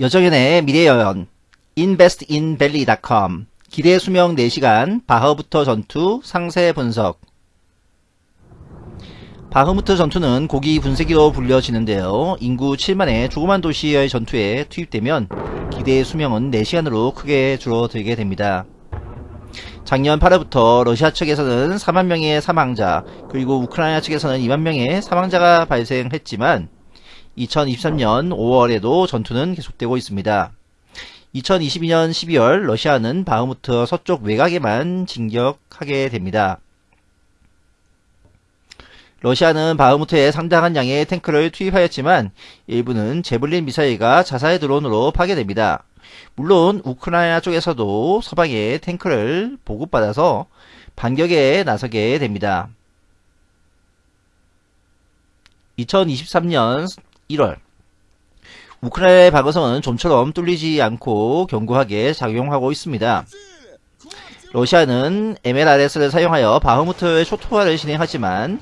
여정연의 미래여연 investinvalley.com 기대 수명 4시간 바흐부터 전투 상세 분석 바흐무트 전투는 고기 분쇄기로 불려지는데요. 인구 7만의 조그만 도시의 전투에 투입되면 기대 수명은 4시간으로 크게 줄어들게 됩니다. 작년 8월부터 러시아 측에서는 4만 명의 사망자 그리고 우크라이나 측에서는 2만 명의 사망자가 발생했지만 2023년 5월에도 전투는 계속되고 있습니다. 2022년 12월 러시아는 바흐무트 서쪽 외곽에만 진격하게 됩니다. 러시아는 바흐무트에 상당한 양의 탱크를 투입하였지만 일부는 제블린 미사일과 자살 드론으로 파괴됩니다. 물론 우크라이나 쪽에서도 서방의 탱크를 보급받아서 반격에 나서게 됩니다. 2023년 1월 우크라이나의 방어선은 좀처럼 뚫리지 않고 견고하게 작용하고 있습니다. 러시아는 MLRS를 사용하여 바흐무트의 초토화를 진행하지만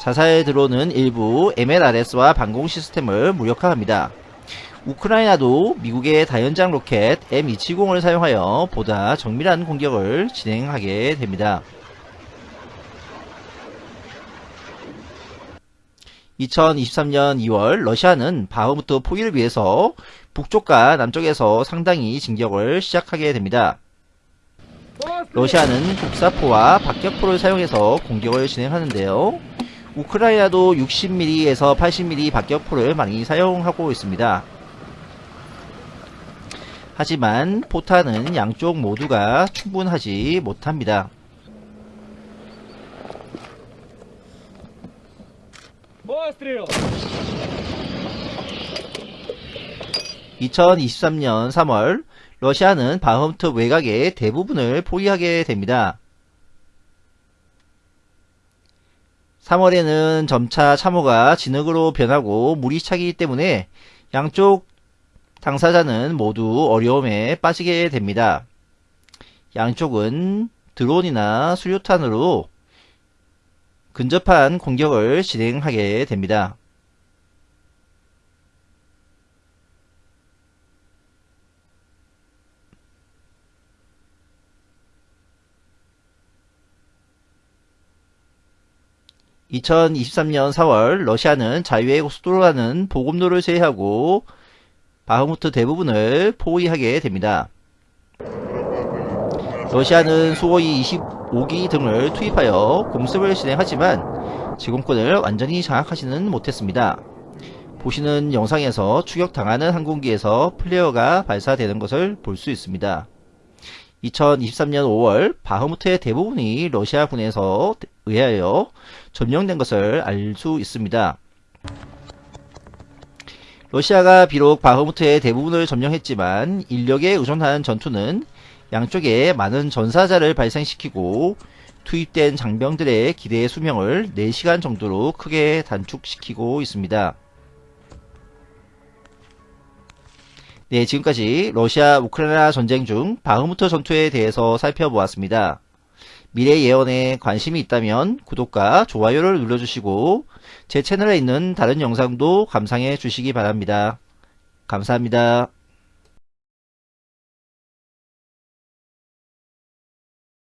자살 드론은 일부 MLRS와 방공 시스템을 무력화합니다. 우크라이나도 미국의 다연장 로켓 M270을 사용하여 보다 정밀한 공격을 진행하게 됩니다. 2023년 2월 러시아는 바흐무트 포기를 위해서 북쪽과 남쪽에서 상당히 진격을 시작하게 됩니다. 러시아는 국사포와 박격포를 사용해서 공격을 진행하는데요. 우크라이나도 60mm에서 80mm 박격포를 많이 사용하고 있습니다. 하지만 포탄은 양쪽 모두가 충분하지 못합니다. 2023년 3월 러시아는 바흐무트 외곽의 대부분을 포위하게 됩니다. 3월에는 점차 참호가 진흙으로 변하고 물이 차기 때문에 양쪽 당사자는 모두 어려움에 빠지게 됩니다. 양쪽은 드론이나 수류탄으로 근접한 공격을 진행하게 됩니다. 2023년 4월 러시아는 자유의 고속도로라는 보급로를 제외하고 바흐무트 대부분을 포위하게 됩니다. 러시아는 수호이 25기 등을 투입하여 공습을 진행하지만 제공권을 완전히 장악하지는 못했습니다. 보시는 영상에서 추격당하는 항공기에서 플레어가 발사되는 것을 볼 수 있습니다. 2023년 5월 바흐무트의 대부분이 러시아군에서 의하여 점령된 것을 알 수 있습니다. 러시아가 비록 바흐무트의 대부분을 점령했지만 인력에 의존하는 전투는 양쪽에 많은 전사자를 발생시키고 투입된 장병들의 기대 수명을 4시간 정도로 크게 단축시키고 있습니다. 네, 지금까지 러시아 우크라이나 전쟁 중 바흐무트 전투에 대해서 살펴보았습니다. 미래 예언에 관심이 있다면 구독과 좋아요를 눌러주시고 제 채널에 있는 다른 영상도 감상해 주시기 바랍니다. 감사합니다.